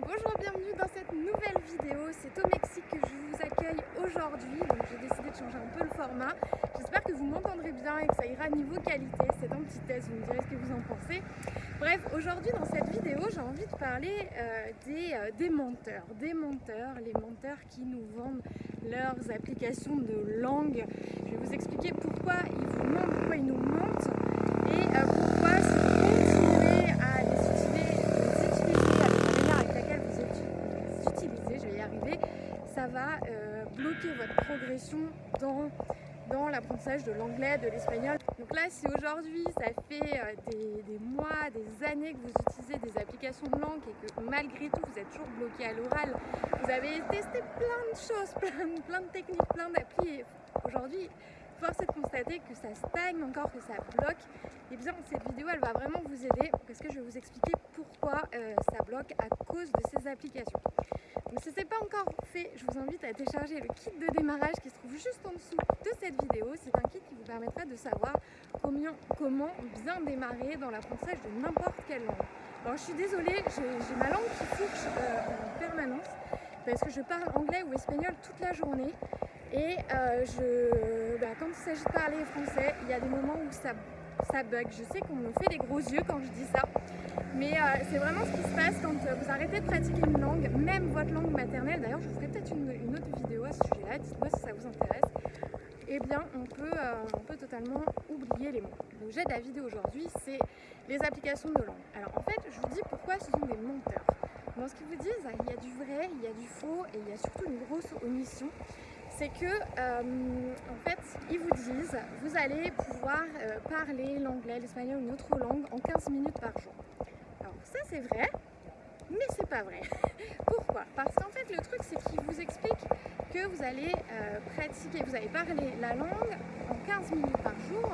bonjour, bienvenue dans cette nouvelle vidéo. C'est au Mexique que je vous accueille aujourd'hui, donc j'ai décidé de changer un peu le format. J'espère que vous m'entendrez bien et que ça ira niveau qualité. C'est un petit test, vous me direz ce que vous en pensez. Bref, aujourd'hui dans cette vidéo, j'ai envie de parler euh, des, euh, des menteurs. Des menteurs, les menteurs qui nous vendent leurs applications de langue. Je vais vous expliquer pourquoi ils vous mentent, pourquoi ils nous mentent et euh, pourquoi si vous continuez à les utiliser, les utiliser avec la manière avec laquelle vous les utilisez, je vais y arriver, ça euh, bloquer votre progression dans, dans l'apprentissage de l'anglais, de l'espagnol. Donc là, si aujourd'hui ça fait euh, des, des mois, des années que vous utilisez des applications de langue et que malgré tout vous êtes toujours bloqué à l'oral, vous avez testé plein de choses, plein, plein de techniques, plein d'applis aujourd'hui force est de constater que ça stagne encore, que ça bloque, et bien cette vidéo elle va vraiment vous aider parce que je vais vous expliquer pourquoi euh, ça bloque à cause de ces applications. Donc si ce n'est pas encore fait, je vous invite à télécharger le kit de démarrage qui se trouve juste en dessous de cette vidéo. C'est un kit qui vous permettra de savoir comment, comment bien démarrer dans l'apprentissage de n'importe quelle langue. Alors je suis désolée, j'ai ma langue qui fourche euh, en permanence parce que je parle anglais ou espagnol toute la journée et euh, je, bah, quand il s'agit de parler français, il y a des moments où ça, ça bug. Je sais qu'on me fait des gros yeux quand je dis ça, mais euh, c'est vraiment ce qui se passe quand euh, vous arrêtez de pratiquer une langue, même votre langue maternelle. D'ailleurs, je vous ferai peut-être une, autre vidéo à ce sujet-là, dites-moi si ça vous intéresse. Eh bien, on peut, on peut totalement oublier les mots. L'objet de la vidéo aujourd'hui, c'est les applications de langue. Alors, en fait, je vous dis pourquoi ce sont des menteurs. Dans ce qu'ils vous disent, il y a du vrai, il y a du faux et il y a surtout une grosse omission c'est que euh, en fait ils vous disent vous allez pouvoir euh, parler l'anglais, l'espagnol ou une autre langue en 15 minutes par jour. Alors ça c'est vrai, mais c'est pas vrai. Pourquoi? Parce qu'en fait le truc c'est qu'ils vous expliquent que vous allez euh, pratiquer, vous allez parler la langue en 15 minutes par jour,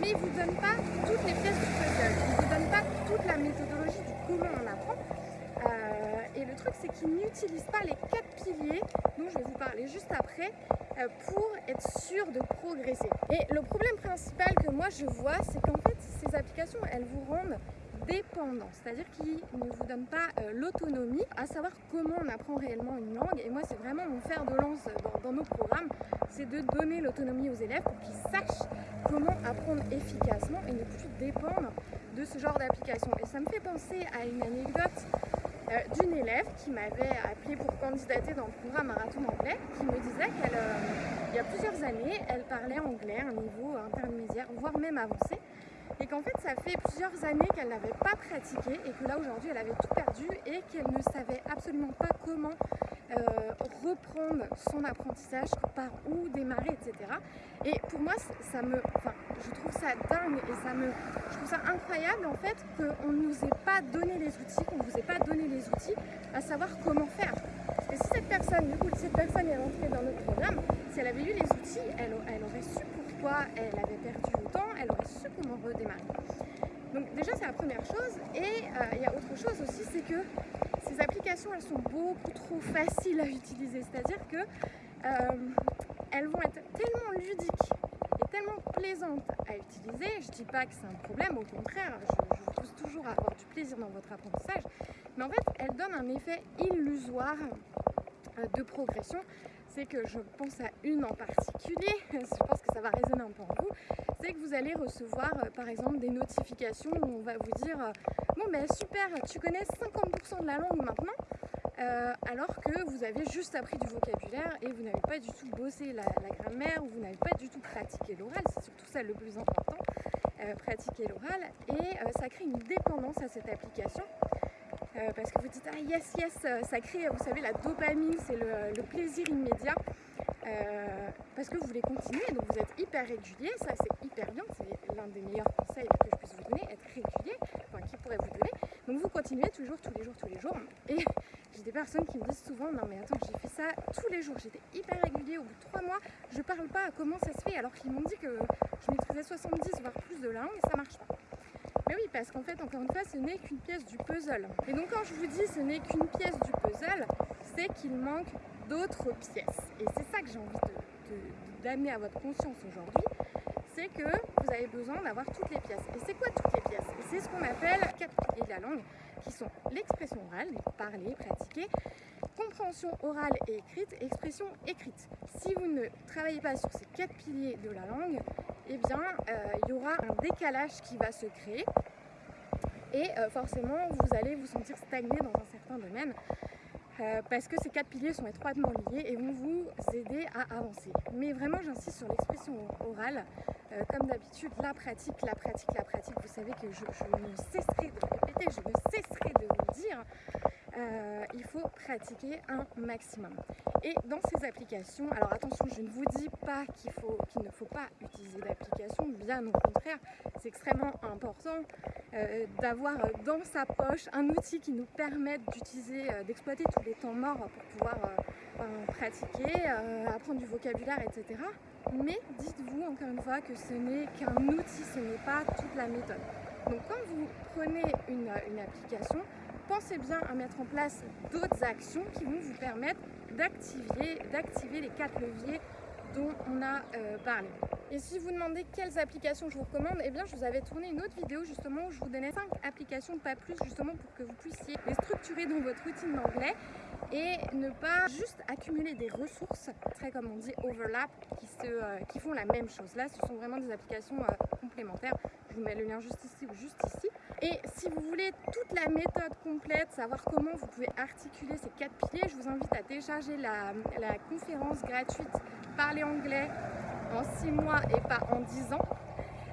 mais ils vous donnent pas toutes les pièces du puzzle, ils vous donnent pas toute la méthodologie du comment on apprend. Et le truc c'est qu'ils n'utilisent pas les quatre piliers dont je vais vous parler juste après euh, pour être sûr de progresser. Et le problème principal que moi je vois, c'est qu'en fait ces applications, elles vous rendent dépendant, c'est-à-dire qu'ils ne vous donnent pas euh, l'autonomie à savoir comment on apprend réellement une langue. Et moi, c'est vraiment mon fer de lance dans, dans nos programmes, c'est de donner l'autonomie aux élèves pour qu'ils sachent comment apprendre efficacement et ne plus dépendre de ce genre d'application. Et ça me fait penser à une anecdote d'une élève qui m'avait appelé pour candidater dans le programme Marathon anglais, qui me disait qu'elle, euh, y a plusieurs années, elle parlait anglais à un niveau intermédiaire, voire même avancé, et qu'en fait ça fait plusieurs années qu'elle n'avait pas pratiqué et que là aujourd'hui elle avait tout perdu et qu'elle ne savait absolument pas comment euh, reprendre son apprentissage, par où démarrer, etc. Et pour moi, ça me, enfin, je trouve ça dingue et ça me, je trouve ça incroyable en fait qu'on ne nous ait pas donné les outils, qu'on ne vous ait pas donné les outils à savoir comment faire. Que si cette personne, du coup, cette personne est rentrée dans notre programme, si elle avait eu les outils, elle, elle aurait su pourquoi elle avait perdu autant, elle aurait su comment redémarrer. Donc déjà c'est la première chose et euh, il y a autre chose aussi, c'est que elles sont beaucoup trop faciles à utiliser, c'est-à-dire que euh, elles vont être tellement ludiques et tellement plaisantes à utiliser. Je dis pas que c'est un problème, au contraire, je, je vous pousse toujours à avoir du plaisir dans votre apprentissage, mais en fait elles donnent un effet illusoire euh, de progression. C'est que je pense à une en particulier, je pense que ça va résonner un peu en vous, c'est que vous allez recevoir euh, par exemple des notifications où on va vous dire bon ben super, tu connais 50% de la langue maintenant, euh, alors que vous avez juste appris du vocabulaire et vous n'avez pas du tout bossé la, grammaire ou vous n'avez pas du tout pratiqué l'oral, c'est surtout ça le plus important, euh, pratiquer l'oral. Et euh, ça crée une dépendance à cette application parce que vous dites ah yes yes ça crée vous savez la dopamine c'est le, plaisir immédiat euh, parce que vous voulez continuer donc vous êtes hyper régulier ça c'est hyper bien c'est l'un des meilleurs conseils que je puisse vous donner être régulier enfin qui pourrait vous donner. Donc vous continuez toujours tous les jours tous les jours. Et j'ai des personnes qui me disent souvent non mais attends j'ai fait ça tous les jours j'étais hyper régulier au bout de trois mois je parle pas comment ça se fait alors qu'ils m'ont dit que je maîtrisais 70 voire plus de langue et ça marche pas. Mais oui, parce qu'en fait, encore une fois, ce n'est qu'une pièce du puzzle. Et donc quand je vous dis ce n'est qu'une pièce du puzzle, c'est qu'il manque d'autres pièces. Et c'est ça que j'ai envie d'amener à votre conscience aujourd'hui, c'est que vous avez besoin d'avoir toutes les pièces. Et c'est quoi toutes les pièces? C'est ce qu'on appelle quatre piliers de la langue. qui sont l'expression orale, parler, pratiquer, compréhension orale et écrite, expression écrite. Si vous ne travaillez pas sur ces quatre piliers de la langue, eh bien, euh, il y aura un décalage qui va se créer et euh, forcément, vous allez vous sentir stagné dans un certain domaine. Euh, parce que ces quatre piliers sont étroitement liés et vont vous aider à avancer. Mais vraiment, j'insiste sur l'expression orale. Euh, comme d'habitude, la pratique, la pratique, la pratique. Vous savez que je, ne cesserai de le répéter, je ne cesserai de vous le dire. Euh, il faut pratiquer un maximum. Et dans ces applications, alors attention, je ne vous dis pas qu'il ne faut pas utiliser d'application, bien au contraire, c'est extrêmement important euh, d'avoir dans sa poche un outil qui nous permette d'utiliser, euh, d'exploiter tous les temps morts pour pouvoir pratiquer, apprendre du vocabulaire, etc. Mais dites-vous encore une fois que ce n'est qu'un outil, ce n'est pas toute la méthode. Donc quand vous prenez une application, pensez bien à mettre en place d'autres actions qui vont vous permettre d'activer les quatre leviers dont on a euh, parlé. Et si vous demandez quelles applications je vous recommande, eh bien je vous avais tourné une autre vidéo justement où je vous donnais 5 applications, pas plus, justement pour que vous puissiez les structurer dans votre routine d'anglais et ne pas juste accumuler des ressources, très comme on dit overlap, qui, se, euh, qui font la même chose. Là, ce sont vraiment des applications euh, complémentaires. Je vous mets le lien juste ici ou juste ici. Et si vous voulez toute la méthode complète, savoir comment vous pouvez articuler ces quatre piliers, je vous invite à télécharger la, conférence gratuite Parler anglais en 6 mois et pas en 10 ans.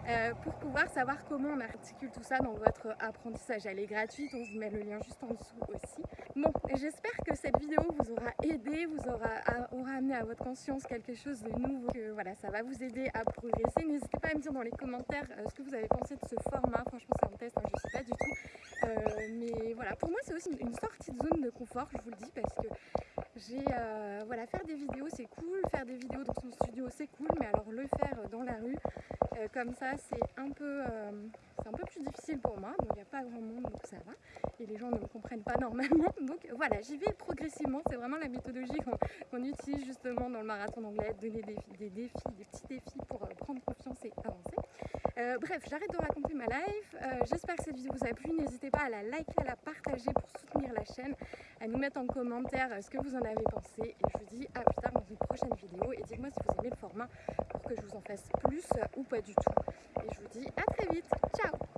Euh, pour pouvoir savoir comment on articule tout ça dans votre apprentissage. Elle est gratuite, on vous met le lien juste en dessous aussi. Bon, j'espère que cette vidéo vous aura aidé, vous aura, amené à votre conscience quelque chose de nouveau, que voilà, ça va vous aider à progresser. N'hésitez pas à me dire dans les commentaires euh, ce que vous avez pensé de ce format. Franchement, c'est un test, hein, je ne sais pas du tout. Euh, mais voilà, pour moi, c'est aussi une sortie de zone de confort, je vous le dis, parce que j'ai voilà faire des vidéos c'est cool faire des vidéos dans son studio c'est cool mais alors le faire dans la rue comme ça c'est un peu c'est un peu plus difficile pour moi donc il n'y a pas grand monde donc ça va et les gens ne me comprennent pas normalement donc voilà j'y vais progressivement c'est vraiment la méthodologie qu'on utilise justement dans le marathon d'anglais donner des, défis des petits défis pour prendre confiance et avancer euh, bref, j'arrête de raconter ma life. Euh, j'espère que cette vidéo vous a plu. N'hésitez pas à la liker, à la partager pour soutenir la chaîne, à nous mettre en commentaire euh, ce que vous en avez pensé. Et je vous dis à plus tard vidéo. Et dites-moi si vous aimez le format pour que je vous en fasse plus ou pas du tout. Et je vous dis à très vite. Ciao